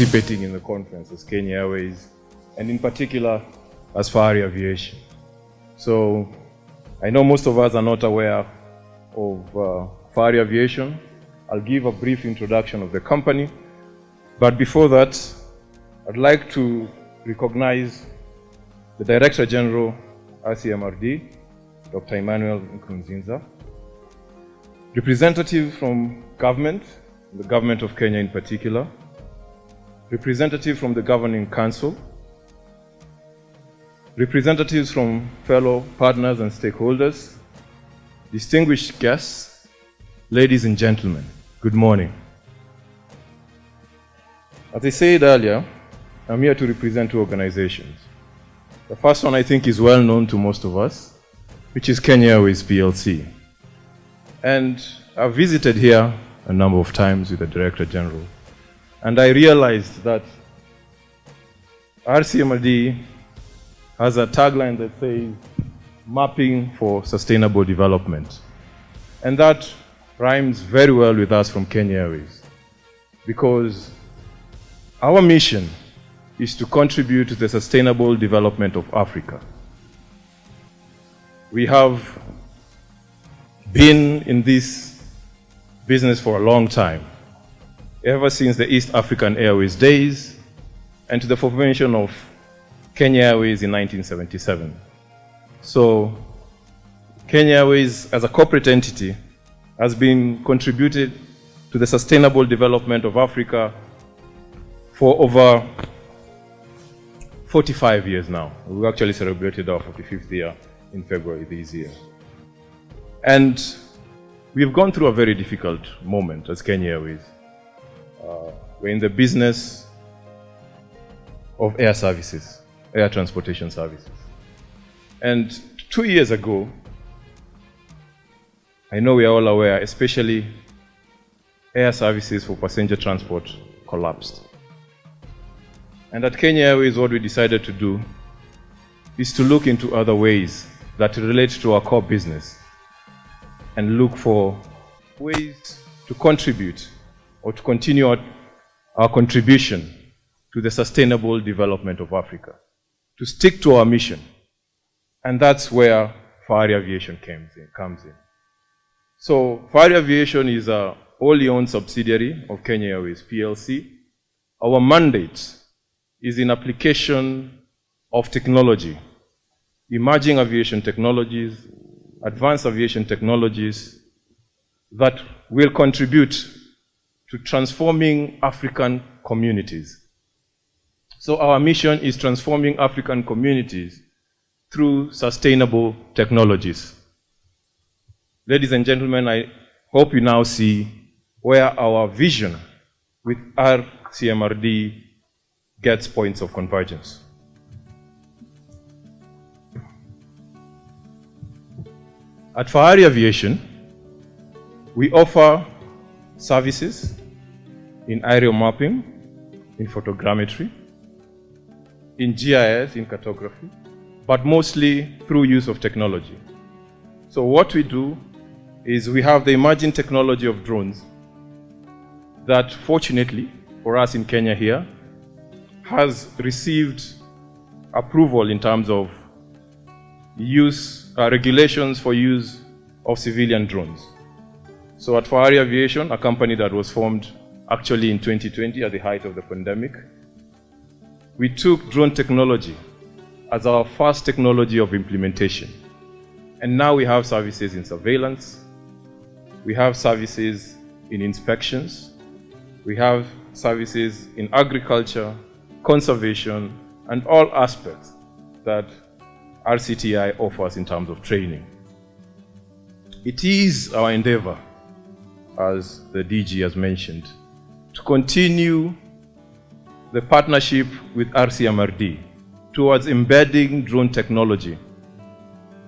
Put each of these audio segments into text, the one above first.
participating in the conference as Kenya Airways, and in particular as Fahari Aviation. So I know most of us are not aware of uh, Fahari Aviation. I'll give a brief introduction of the company. But before that, I'd like to recognize the Director General, RCMRD, Dr. Emmanuel Nkurunziza, representatives from government, the government of Kenya in particular, representatives from the governing council, representatives from fellow partners and stakeholders, distinguished guests, ladies and gentlemen, good morning. As I said earlier, I'm here to represent two organizations. The first one I think is well known to most of us, which is Kenya Airways PLC. And I've visited here a number of times with the Director General, and I realized that RCMRD has a tagline that says, mapping for sustainable development. And that rhymes very well with us from Kenya Airways, because our mission is to contribute to the sustainable development of Africa. We have been in this business for a long time, ever since the East African Airways days and to the formation of Kenya Airways in 1977. So Kenya Airways as a corporate entity has been contributed to the sustainable development of Africa for over 45 years now. We actually celebrated our 45th year in February this year. And we've gone through a very difficult moment as Kenya Airways. Uh, we're in the business of air services, air transportation services. And two years ago, I know we are all aware, especially air services for passenger transport collapsed. And at Kenya Airways, what we decided to do is to look into other ways that relate to our core business and look for ways to contribute or to continue our, our contribution to the sustainable development of Africa, to stick to our mission. And that's where Fahari Aviation comes in. Comes in. So Fahari Aviation is a wholly owned subsidiary of Kenya Airways PLC. Our mandate is in application of technology, emerging aviation technologies, advanced aviation technologies that will contribute to transforming African communities. So our mission is transforming African communities through sustainable technologies. Ladies and gentlemen, I hope you now see where our vision with RCMRD gets points of convergence. At Fahari Aviation, we offer services in aerial mapping, in photogrammetry, in GIS, in cartography, but mostly through use of technology. So what we do is we have the emerging technology of drones that fortunately for us in Kenya here has received approval in terms of use, uh, regulations for use of civilian drones. So at Fahari Aviation, a company that was formed actually in 2020 at the height of the pandemic, we took drone technology as our first technology of implementation. And now we have services in surveillance, we have services in inspections, we have services in agriculture, conservation, and all aspects that RCTI offers in terms of training. It is our endeavor, as the DG has mentioned, to continue the partnership with RCMRD towards embedding drone technology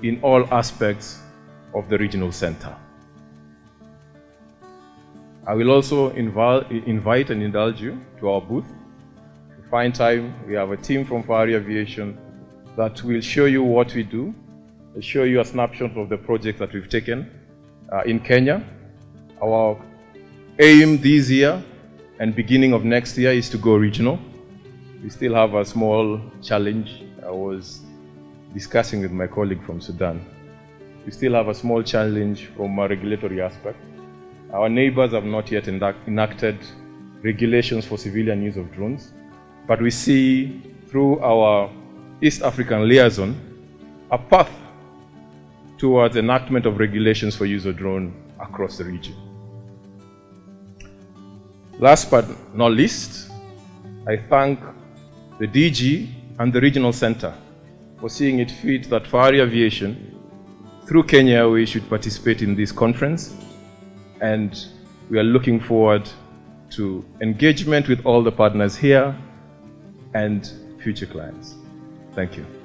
in all aspects of the regional center. I will also invite and indulge you to our booth. To find time, we have a team from Fahari Aviation that will show you what we do, will show you a snapshot of the projects that we've taken uh, in Kenya. Our aim this year and beginning of next year is to go regional. We still have a small challenge. I was discussing with my colleague from Sudan. We still have a small challenge from a regulatory aspect. Our neighbors have not yet enacted regulations for civilian use of drones, but we see through our East African liaison a path towards enactment of regulations for use of drone across the region. Last but not least, I thank the DG and the Regional Center for seeing it fit that Fahari Aviation, through Kenya, we should participate in this conference. And we are looking forward to engagement with all the partners here and future clients. Thank you.